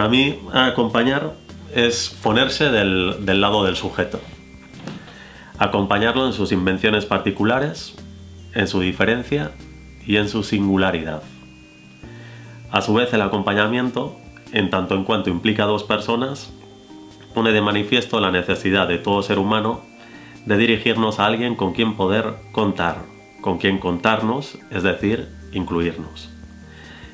Para mí, acompañar es ponerse del, lado del sujeto. Acompañarlo en sus invenciones particulares, en su diferencia y en su singularidad. A su vez, el acompañamiento, en tanto en cuanto implica a dos personas, pone de manifiesto la necesidad de todo ser humano de dirigirnos a alguien con quien poder contar, con quien contarnos, es decir, incluirnos.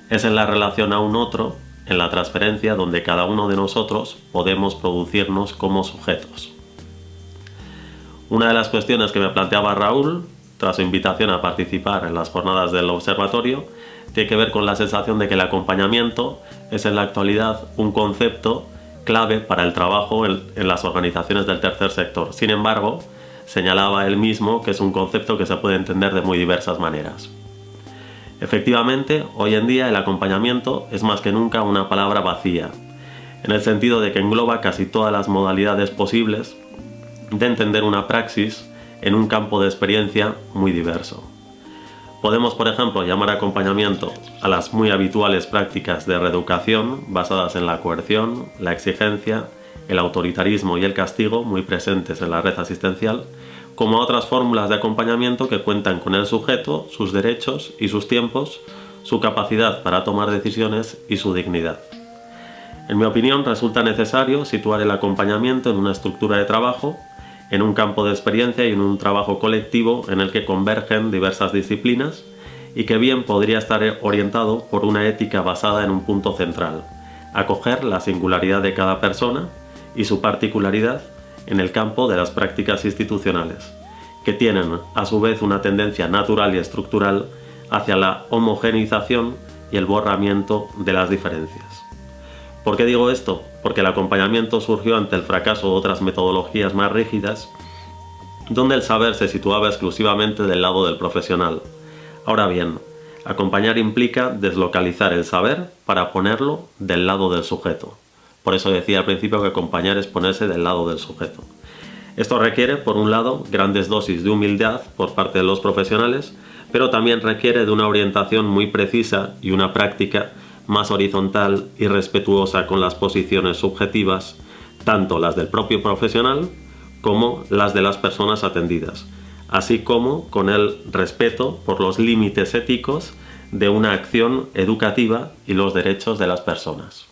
Es en la relación a un otro, en la transferencia, donde cada uno de nosotros podemos producirnos como sujetos. Una de las cuestiones que me planteaba Raúl, tras su invitación a participar en las jornadas del observatorio, tiene que ver con la sensación de que el acompañamiento es en la actualidad un concepto clave para el trabajo en, las organizaciones del tercer sector. Sin embargo, señalaba él mismo que es un concepto que se puede entender de muy diversas maneras. Efectivamente, hoy en día el acompañamiento es más que nunca una palabra vacía, en el sentido de que engloba casi todas las modalidades posibles de entender una praxis en un campo de experiencia muy diverso. Podemos, por ejemplo, llamar acompañamiento a las muy habituales prácticas de reeducación basadas en la coerción, la exigencia, el autoritarismo y el castigo muy presentes en la red asistencial, como a otras fórmulas de acompañamiento que cuentan con el sujeto, sus derechos y sus tiempos, su capacidad para tomar decisiones y su dignidad. En mi opinión, resulta necesario situar el acompañamiento en una estructura de trabajo en un campo de experiencia y en un trabajo colectivo en el que convergen diversas disciplinas y que bien podría estar orientado por una ética basada en un punto central, acoger la singularidad de cada persona y su particularidad en el campo de las prácticas institucionales, que tienen a su vez una tendencia natural y estructural hacia la homogeneización y el borramiento de las diferencias. ¿Por qué digo esto? Porque el acompañamiento surgió ante el fracaso de otras metodologías más rígidas, donde el saber se situaba exclusivamente del lado del profesional. Ahora bien, acompañar implica deslocalizar el saber para ponerlo del lado del sujeto. Por eso decía al principio que acompañar es ponerse del lado del sujeto. Esto requiere, por un lado, grandes dosis de humildad por parte de los profesionales, pero también requiere de una orientación muy precisa y una práctica más horizontal y respetuosa con las posiciones subjetivas, tanto las del propio profesional como las de las personas atendidas, así como con el respeto por los límites éticos de una acción educativa y los derechos de las personas.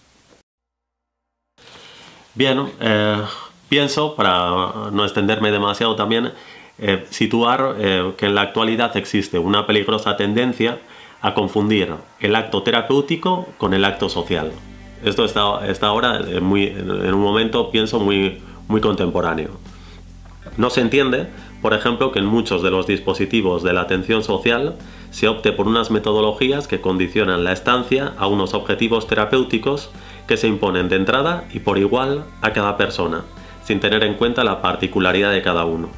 Bien, eh, pienso, para no extenderme demasiado también, eh, situar eh, que en la actualidad existe una peligrosa tendencia a confundir el acto terapéutico con el acto social. Esto está, está ahora en, muy, en un momento, pienso, muy, muy contemporáneo. No se entiende, por ejemplo, que en muchos de los dispositivos de la atención social se opte por unas metodologías que condicionan la estancia a unos objetivos terapéuticos que se imponen de entrada y por igual a cada persona, sin tener en cuenta la particularidad de cada uno.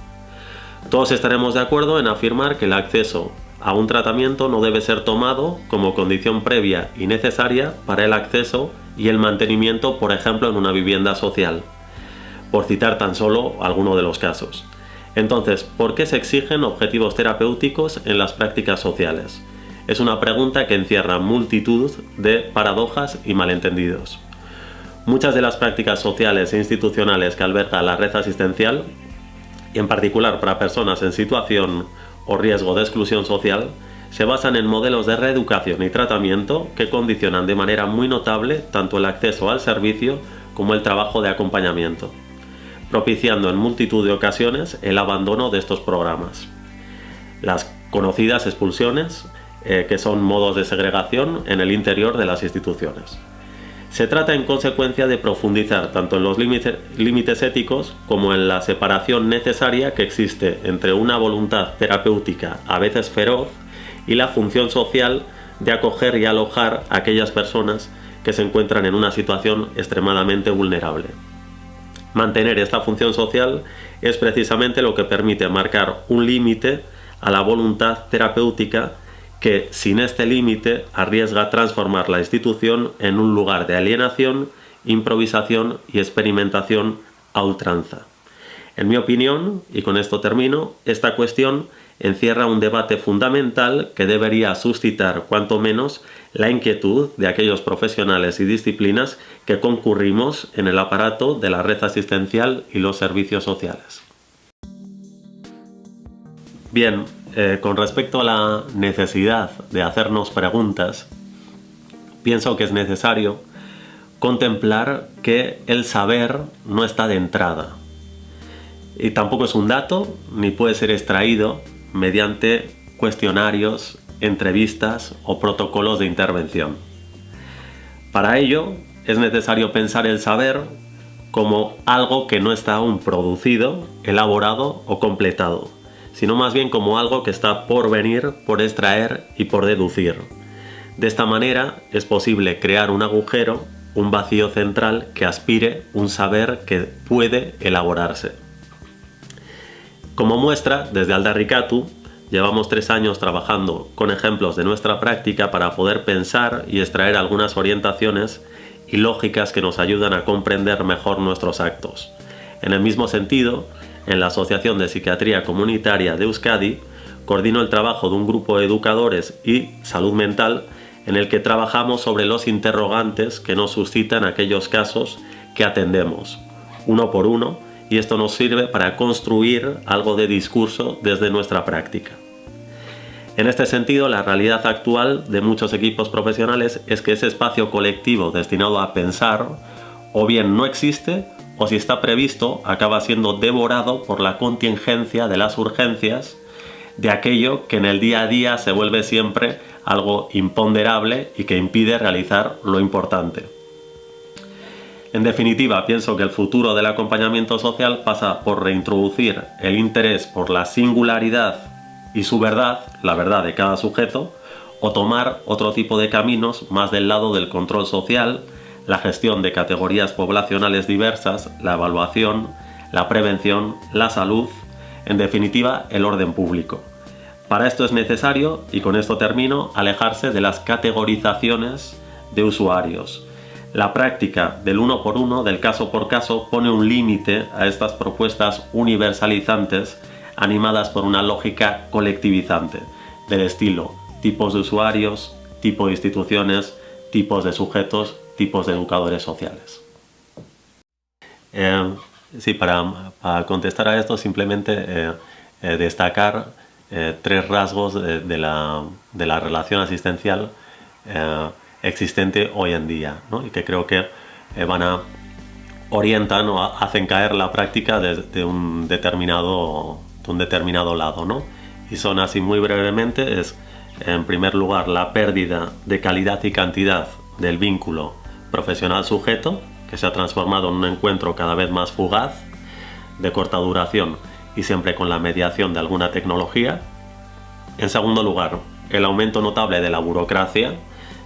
Todos estaremos de acuerdo en afirmar que el acceso a un tratamiento no debe ser tomado como condición previa y necesaria para el acceso y el mantenimiento, por ejemplo, en una vivienda social, por citar tan solo alguno de los casos. Entonces, ¿por qué se exigen objetivos terapéuticos en las prácticas sociales? Es una pregunta que encierra multitud de paradojas y malentendidos. Muchas de las prácticas sociales e institucionales que alberga la red asistencial, y en particular para personas en situación o riesgo de exclusión social se basan en modelos de reeducación y tratamiento que condicionan de manera muy notable tanto el acceso al servicio como el trabajo de acompañamiento, propiciando en multitud de ocasiones el abandono de estos programas. Las conocidas expulsiones, eh, que son modos de segregación en el interior de las instituciones. Se trata en consecuencia de profundizar tanto en los límites éticos como en la separación necesaria que existe entre una voluntad terapéutica a veces feroz y la función social de acoger y alojar a aquellas personas que se encuentran en una situación extremadamente vulnerable. Mantener esta función social es precisamente lo que permite marcar un límite a la voluntad terapéutica que sin este límite arriesga transformar la institución en un lugar de alienación, improvisación y experimentación a ultranza. En mi opinión, y con esto termino, esta cuestión encierra un debate fundamental que debería suscitar cuanto menos la inquietud de aquellos profesionales y disciplinas que concurrimos en el aparato de la red asistencial y los servicios sociales. Bien, eh, con respecto a la necesidad de hacernos preguntas, pienso que es necesario contemplar que el saber no está de entrada. Y tampoco es un dato, ni puede ser extraído mediante cuestionarios, entrevistas o protocolos de intervención. Para ello es necesario pensar el saber como algo que no está aún producido, elaborado o completado, sino más bien como algo que está por venir, por extraer y por deducir. De esta manera es posible crear un agujero, un vacío central que aspire un saber que puede elaborarse. Como muestra, desde Aldarricatu llevamos tres años trabajando con ejemplos de nuestra práctica para poder pensar y extraer algunas orientaciones y lógicas que nos ayudan a comprender mejor nuestros actos. En el mismo sentido, en la Asociación de Psiquiatría Comunitaria de Euskadi, coordino el trabajo de un grupo de educadores y salud mental en el que trabajamos sobre los interrogantes que nos suscitan aquellos casos que atendemos, uno por uno, y esto nos sirve para construir algo de discurso desde nuestra práctica. En este sentido, la realidad actual de muchos equipos profesionales es que ese espacio colectivo destinado a pensar o bien no existe o si está previsto acaba siendo devorado por la contingencia de las urgencias de aquello que en el día a día se vuelve siempre algo imponderable y que impide realizar lo importante. En definitiva, pienso que el futuro del acompañamiento social pasa por reintroducir el interés por la singularidad y su verdad, la verdad de cada sujeto, o tomar otro tipo de caminos más del lado del control social, la gestión de categorías poblacionales diversas, la evaluación, la prevención, la salud, en definitiva el orden público. Para esto es necesario, y con esto termino, alejarse de las categorizaciones de usuarios. La práctica del uno por uno, del caso por caso, pone un límite a estas propuestas universalizantes animadas por una lógica colectivizante, del estilo tipos de usuarios, tipo de instituciones, tipos de sujetos, tipos de educadores sociales. Eh, sí, para, contestar a esto simplemente eh, eh, destacar tres rasgos de, la, relación asistencial existente hoy en día y que creo que van a orientar o hacen caer la práctica de, un determinado de un determinado lado ¿no? y son así muy brevemente es en primer lugar la pérdida de calidad y cantidad del vínculo profesional sujeto, que se ha transformado en un encuentro cada vez más fugaz, de corta duración y siempre con la mediación de alguna tecnología. En segundo lugar, el aumento notable de la burocracia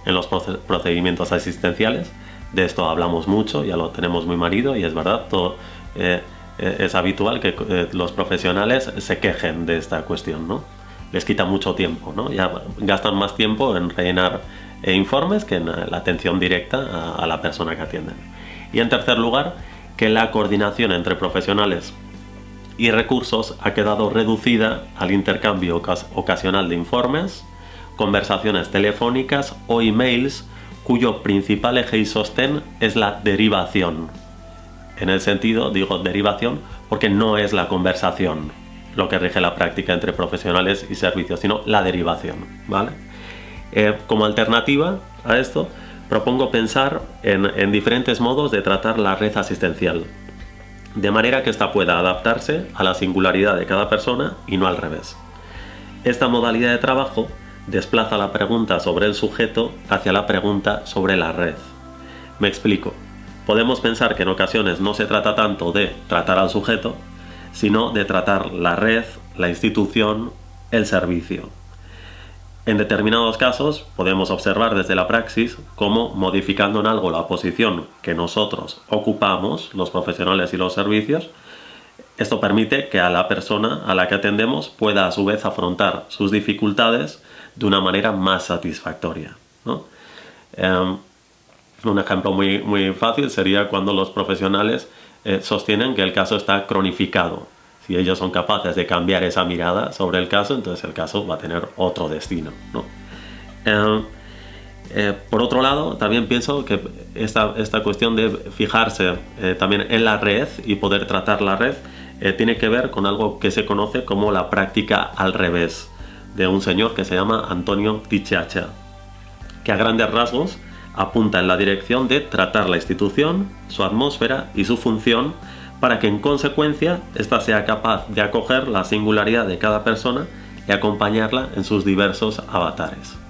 en los procedimientos asistenciales. De esto hablamos mucho, ya lo tenemos muy marido y es verdad, todo, eh, eh, es habitual que eh, los profesionales se quejen de esta cuestión, ¿no? Les quita mucho tiempo, ¿no? Ya gastan más tiempo en rellenar e informes que en la atención directa a, la persona que atienden. Y en tercer lugar, que la coordinación entre profesionales y recursos ha quedado reducida al intercambio ocasional de informes, conversaciones telefónicas o emails cuyo principal eje y sostén es la derivación. En el sentido, digo derivación, porque no es la conversación lo que rige la práctica entre profesionales y servicios, sino la derivación, ¿vale? Eh, como alternativa a esto, propongo pensar en, diferentes modos de tratar la red asistencial, de manera que ésta pueda adaptarse a la singularidad de cada persona y no al revés. Esta modalidad de trabajo desplaza la pregunta sobre el sujeto hacia la pregunta sobre la red. Me explico. Podemos pensar que en ocasiones no se trata tanto de tratar al sujeto, sino de tratar la red, la institución, el servicio. En determinados casos podemos observar desde la praxis cómo modificando en algo la posición que nosotros ocupamos, los profesionales y los servicios, esto permite que a la persona a la que atendemos pueda a su vez afrontar sus dificultades de una manera más satisfactoria. Em, Un ejemplo muy, muy fácil sería cuando los profesionales eh, sostienen que el caso está cronificado. Si ellos son capaces de cambiar esa mirada sobre el caso, entonces el caso va a tener otro destino. Eh, eh, por otro lado, también pienso que esta, esta cuestión de fijarse también en la red y poder tratar la red tiene que ver con algo que se conoce como la práctica al revés, de un señor que se llama Antonio Tichacha, que a grandes rasgos apunta en la dirección de tratar la institución, su atmósfera y su función para que en consecuencia ésta sea capaz de acoger la singularidad de cada persona y acompañarla en sus diversos avatares.